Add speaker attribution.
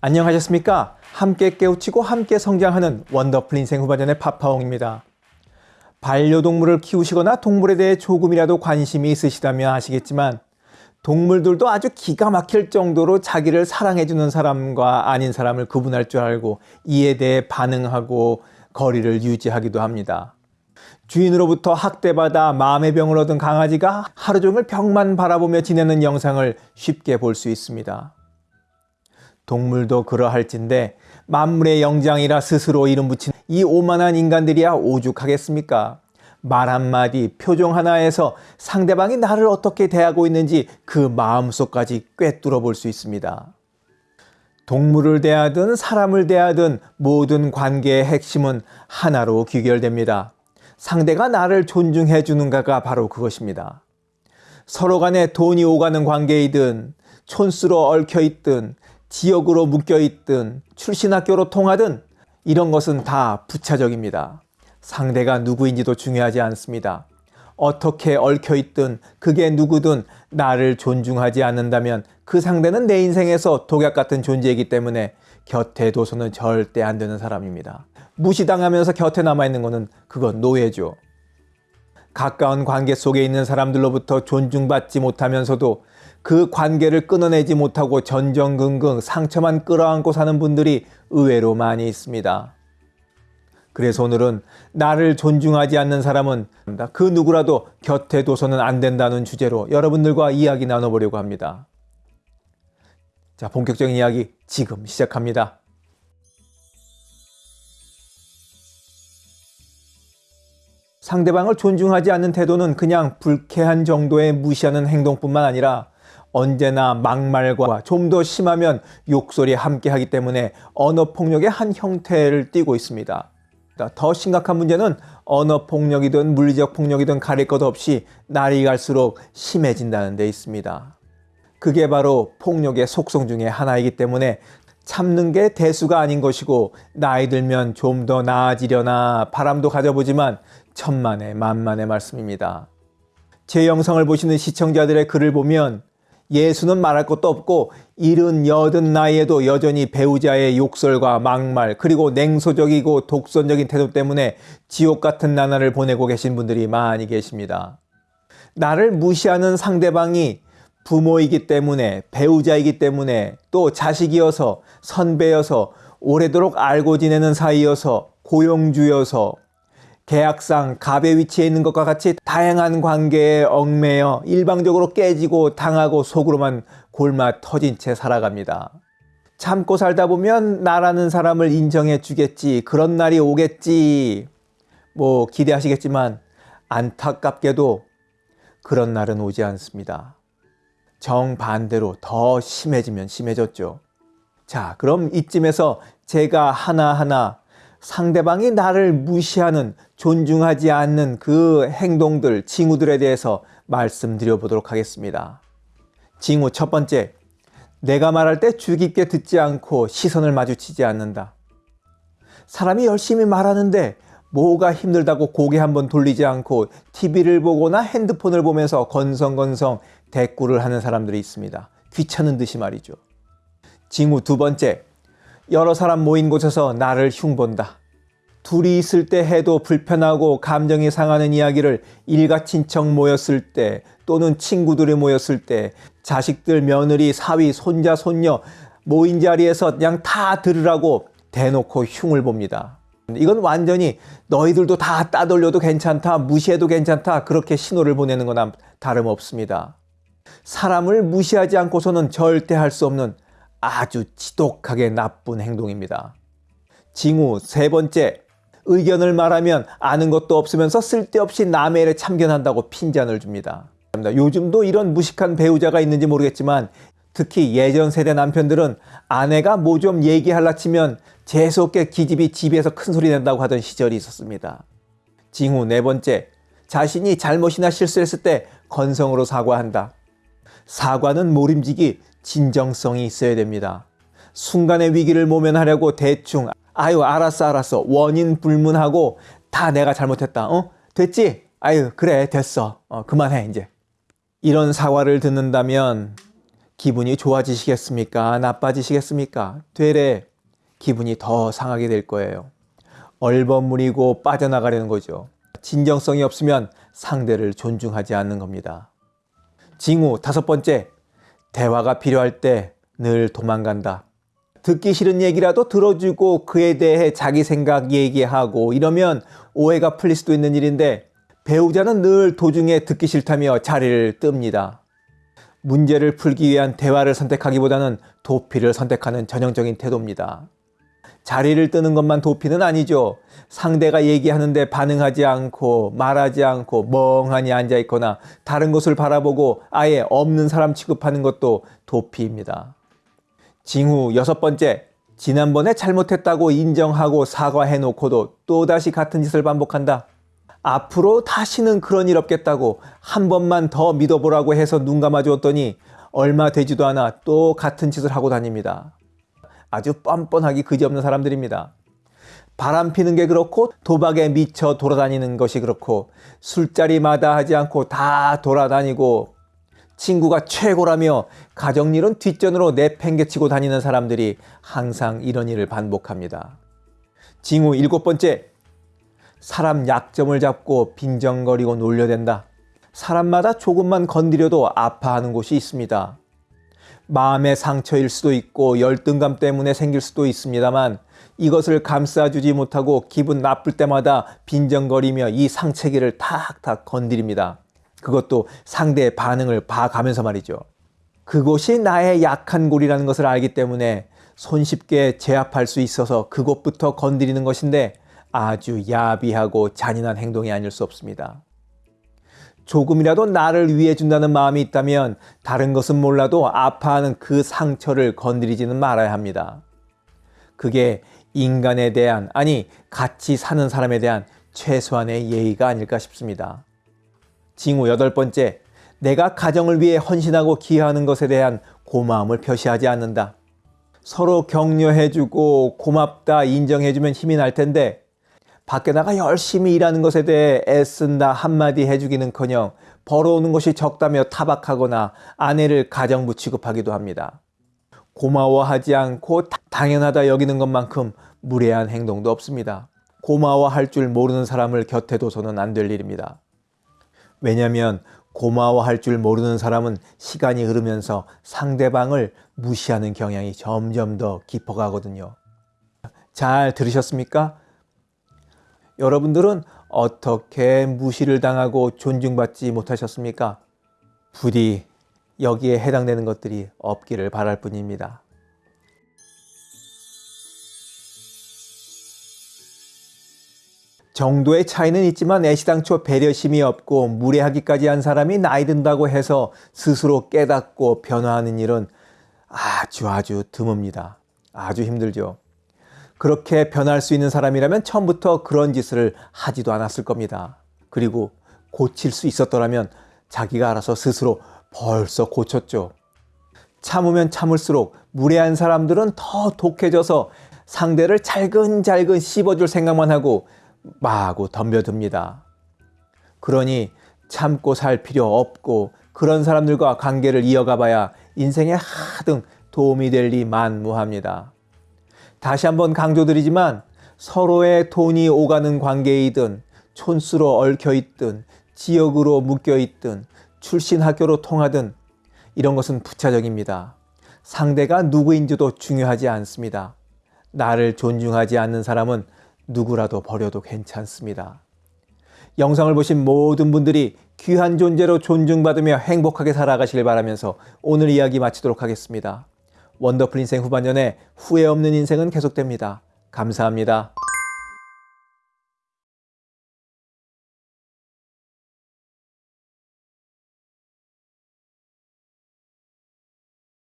Speaker 1: 안녕하셨습니까? 함께 깨우치고 함께 성장하는 원더풀 인생 후반전의 파파홍입니다. 반려동물을 키우시거나 동물에 대해 조금이라도 관심이 있으시다면 아시겠지만 동물들도 아주 기가 막힐 정도로 자기를 사랑해주는 사람과 아닌 사람을 구분할 줄 알고 이에 대해 반응하고 거리를 유지하기도 합니다. 주인으로부터 학대받아 마음의 병을 얻은 강아지가 하루 종일 벽만 바라보며 지내는 영상을 쉽게 볼 수 있습니다. 동물도 그러할진데 만물의 영장이라 스스로 이름 붙인 이 오만한 인간들이야 오죽하겠습니까? 말 한마디, 표정 하나에서 상대방이 나를 어떻게 대하고 있는지 그 마음속까지 꿰뚫어 볼 수 있습니다. 동물을 대하든 사람을 대하든 모든 관계의 핵심은 하나로 귀결됩니다. 상대가 나를 존중해 주는가가 바로 그것입니다. 서로 간에 돈이 오가는 관계이든 촌수로 얽혀 있든 지역으로 묶여 있든 출신 학교로 통하든 이런 것은 다 부차적입니다. 상대가 누구인지도 중요하지 않습니다. 어떻게 얽혀 있든 그게 누구든 나를 존중하지 않는다면 그 상대는 내 인생에서 독약 같은 존재이기 때문에 곁에 둬서는 절대 안 되는 사람입니다. 무시당하면서 곁에 남아있는 것은 그건 노예죠. 가까운 관계 속에 있는 사람들로부터 존중받지 못하면서도 그 관계를 끊어내지 못하고 전전긍긍 상처만 끌어안고 사는 분들이 의외로 많이 있습니다. 그래서 오늘은 나를 존중하지 않는 사람은 그 누구라도 곁에 둬서는 안 된다는 주제로 여러분들과 이야기 나눠보려고 합니다. 자, 본격적인 이야기 지금 시작합니다. 상대방을 존중하지 않는 태도는 그냥 불쾌한 정도의 무시하는 행동뿐만 아니라 언제나 막말과 좀 더 심하면 욕설이 함께 하기 때문에 언어폭력의 한 형태를 띠고 있습니다. 더 심각한 문제는 언어폭력이든 물리적 폭력이든 가릴 것 없이 날이 갈수록 심해진다는 데 있습니다. 그게 바로 폭력의 속성 중의 하나이기 때문에 참는 게 대수가 아닌 것이고 나이 들면 좀 더 나아지려나 바람도 가져보지만 천만의 만만의 말씀입니다. 제 영상을 보시는 시청자들의 글을 보면 예수는 말할 것도 없고 일은 여든 나이에도 여전히 배우자의 욕설과 막말 그리고 냉소적이고 독선적인 태도 때문에 지옥 같은 나날을 보내고 계신 분들이 많이 계십니다. 나를 무시하는 상대방이 부모이기 때문에 배우자이기 때문에 또 자식이어서 선배여서 오래도록 알고 지내는 사이여서 고용주여서 계약상 갑의 위치에 있는 것과 같이 다양한 관계에 얽매여 일방적으로 깨지고 당하고 속으로만 골마 터진 채 살아갑니다. 참고 살다 보면 나라는 사람을 인정해 주겠지 그런 날이 오겠지 뭐 기대하시겠지만 안타깝게도 그런 날은 오지 않습니다. 정반대로 더 심해지면 심해졌죠. 자, 그럼 이쯤에서 제가 하나하나 상대방이 나를 무시하는 존중하지 않는 그 행동들, 징후들에 대해서 말씀드려 보도록 하겠습니다. 징후 첫 번째, 내가 말할 때주 깊게 듣지 않고 시선을 마주치지 않는다. 사람이 열심히 말하는데 뭐가 힘들다고 고개 한번 돌리지 않고 TV를 보거나 핸드폰을 보면서 건성건성 대꾸를 하는 사람들이 있습니다. 귀찮은 듯이 말이죠. 징후 두 번째, 여러 사람 모인 곳에서 나를 흉본다. 둘이 있을 때 해도 불편하고 감정이 상하는 이야기를 일가 친척 모였을 때 또는 친구들이 모였을 때 자식들, 며느리, 사위, 손자, 손녀 모인 자리에서 그냥 다 들으라고 대놓고 흉을 봅니다. 이건 완전히 너희들도 다 따돌려도 괜찮다, 무시해도 괜찮다 그렇게 신호를 보내는 거나 다름없습니다. 사람을 무시하지 않고서는 절대 할 수 없는 아주 지독하게 나쁜 행동입니다. 징후 세 번째, 의견을 말하면 아는 것도 없으면서 쓸데없이 남의 일에 참견한다고 핀잔을 줍니다. 요즘도 이런 무식한 배우자가 있는지 모르겠지만 특히 예전 세대 남편들은 아내가 뭐 좀 얘기할라 치면 재수없게 기집이 집에서 큰 소리 낸다고 하던 시절이 있었습니다. 징후 네 번째, 자신이 잘못이나 실수했을 때 건성으로 사과한다. 사과는 모림지기 진정성이 있어야 됩니다. 순간의 위기를 모면하려고 대충 아유 알았어 알았어 원인 불문하고 다 내가 잘못했다 어 됐지 아유 그래 됐어 어, 그만해 이제 이런 사과를 듣는다면 기분이 좋아지시겠습니까? 나빠지시겠습니까? 되레 기분이 더 상하게 될 거예요. 얼버무리고 빠져나가려는 거죠. 진정성이 없으면 상대를 존중하지 않는 겁니다. 징후 다섯 번째, 대화가 필요할 때 늘 도망간다. 듣기 싫은 얘기라도 들어주고 그에 대해 자기 생각 얘기하고 이러면 오해가 풀릴 수도 있는 일인데 배우자는 늘 도중에 듣기 싫다며 자리를 뜹니다. 문제를 풀기 위한 대화를 선택하기보다는 도피를 선택하는 전형적인 태도입니다. 자리를 뜨는 것만 도피는 아니죠. 상대가 얘기하는데 반응하지 않고 말하지 않고 멍하니 앉아 있거나 다른 곳을 바라보고 아예 없는 사람 취급하는 것도 도피입니다. 징후 여섯 번째, 지난번에 잘못했다고 인정하고 사과해놓고도 또다시 같은 짓을 반복한다. 앞으로 다시는 그런 일 없겠다고 한 번만 더 믿어보라고 해서 눈 감아주었더니 얼마 되지도 않아 또 같은 짓을 하고 다닙니다. 아주 뻔뻔하기 그지없는 사람들입니다. 바람 피는 게 그렇고 도박에 미쳐 돌아다니는 것이 그렇고 술자리마다 하지 않고 다 돌아다니고 친구가 최고라며 가정일은 뒷전으로 내팽개치고 다니는 사람들이 항상 이런 일을 반복합니다. 징후 일곱 번째, 사람 약점을 잡고 빈정거리고 놀려댄다. 사람마다 조금만 건드려도 아파하는 곳이 있습니다. 마음의 상처일 수도 있고 열등감 때문에 생길 수도 있습니다만 이것을 감싸주지 못하고 기분 나쁠 때마다 빈정거리며 이 상체기를 탁탁 건드립니다. 그것도 상대의 반응을 봐가면서 말이죠. 그곳이 나의 약한 골이라는 것을 알기 때문에 손쉽게 제압할 수 있어서 그곳부터 건드리는 것인데 아주 야비하고 잔인한 행동이 아닐 수 없습니다. 조금이라도 나를 위해 준다는 마음이 있다면 다른 것은 몰라도 아파하는 그 상처를 건드리지는 말아야 합니다. 그게 인간에 대한, 아니, 같이 사는 사람에 대한 최소한의 예의가 아닐까 싶습니다. 징후 여덟 번째, 내가 가정을 위해 헌신하고 기여하는 것에 대한 고마움을 표시하지 않는다. 서로 격려해주고 고맙다 인정해주면 힘이 날 텐데 밖에 나가 열심히 일하는 것에 대해 애쓴다 한마디 해주기는커녕 벌어오는 것이 적다며 타박하거나 아내를 가정부 취급하기도 합니다. 고마워하지 않고 당연하다 여기는 것만큼 무례한 행동도 없습니다. 고마워할 줄 모르는 사람을 곁에 둬서는 안 될 일입니다. 왜냐하면 고마워할 줄 모르는 사람은 시간이 흐르면서 상대방을 무시하는 경향이 점점 더 깊어가거든요. 잘 들으셨습니까? 여러분들은 어떻게 무시를 당하고 존중받지 못하셨습니까? 부디 여기에 해당되는 것들이 없기를 바랄 뿐입니다. 정도의 차이는 있지만 애시당초 배려심이 없고 무례하기까지 한 사람이 나이 든다고 해서 스스로 깨닫고 변화하는 일은 아주 아주 드뭅니다. 아주 힘들죠. 그렇게 변할 수 있는 사람이라면 처음부터 그런 짓을 하지도 않았을 겁니다. 그리고 고칠 수 있었더라면 자기가 알아서 스스로 벌써 고쳤죠. 참으면 참을수록 무례한 사람들은 더 독해져서 상대를 잘근잘근 씹어줄 생각만 하고 마구 덤벼듭니다. 그러니 참고 살 필요 없고 그런 사람들과 관계를 이어가 봐야 인생에 하등 도움이 될 리 만무합니다. 다시 한번 강조드리지만 서로의 돈이 오가는 관계이든 촌수로 얽혀 있든 지역으로 묶여 있든 출신 학교로 통하든 이런 것은 부차적입니다. 상대가 누구인지도 중요하지 않습니다. 나를 존중하지 않는 사람은 누구라도 버려도 괜찮습니다. 영상을 보신 모든 분들이 귀한 존재로 존중받으며 행복하게 살아가시길 바라면서 오늘 이야기 마치도록 하겠습니다. 원더풀 인생 후반년에 후회 없는 인생은 계속됩니다. 감사합니다.